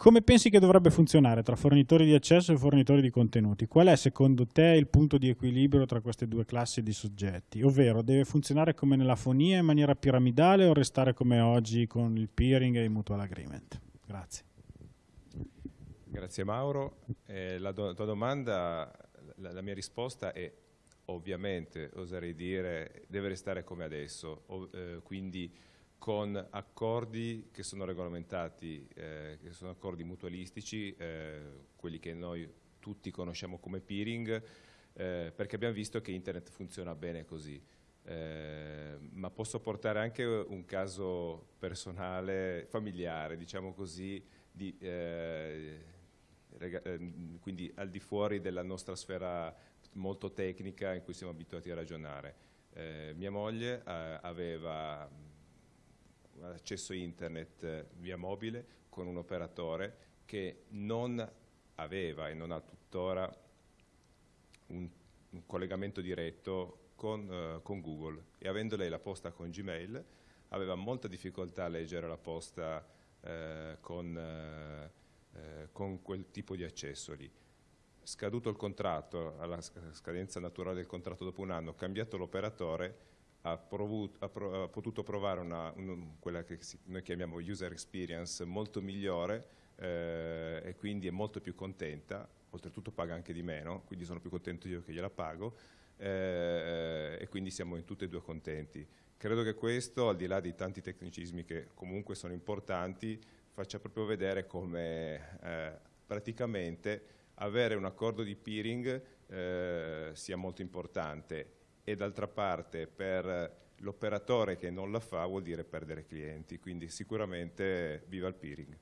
Come pensi che dovrebbe funzionare tra fornitori di accesso e fornitori di contenuti? Qual è secondo te il punto di equilibrio tra queste due classi di soggetti? Ovvero, deve funzionare come nella fonia in maniera piramidale o restare come oggi con il peering e il mutual agreement? Grazie. Grazie Mauro. Eh, la do tua domanda, la, la, mia risposta è ovviamente, oserei dire, deve restare come adesso, o, eh, quindi con accordi che sono regolamentati, eh, che sono accordi mutualistici, eh, quelli che noi tutti conosciamo come peering, eh, perché abbiamo visto che internet funziona bene così. Eh, ma posso portare anche un caso personale, familiare, diciamo così, di, eh, ehm, quindi al di fuori della nostra sfera molto tecnica in cui siamo abituati a ragionare. Eh, mia moglie aveva accesso internet eh, via mobile con un operatore che non aveva e non ha tuttora un, un collegamento diretto con, uh, con, Google. E avendo lei la posta con Gmail aveva molta difficoltà a leggere la posta uh, con, uh, con quel tipo di accesso lì. Scaduto il contratto, alla scadenza naturale del contratto dopo un anno, cambiato l'operatore, ha, provuto, ha, pro, ha potuto provare una, un, quella che noi chiamiamo user experience molto migliore eh, e quindi è molto più contenta, oltretutto paga anche di meno, quindi sono più contento io che gliela pago eh, e quindi siamo in tutti e due contenti. Credo che questo, al di là di tanti tecnicismi che comunque sono importanti, faccia proprio vedere come eh, praticamente avere un accordo di peering eh, sia molto importante e d'altra parte per l'operatore che non la fa vuol dire perdere clienti, quindi sicuramente viva il peering.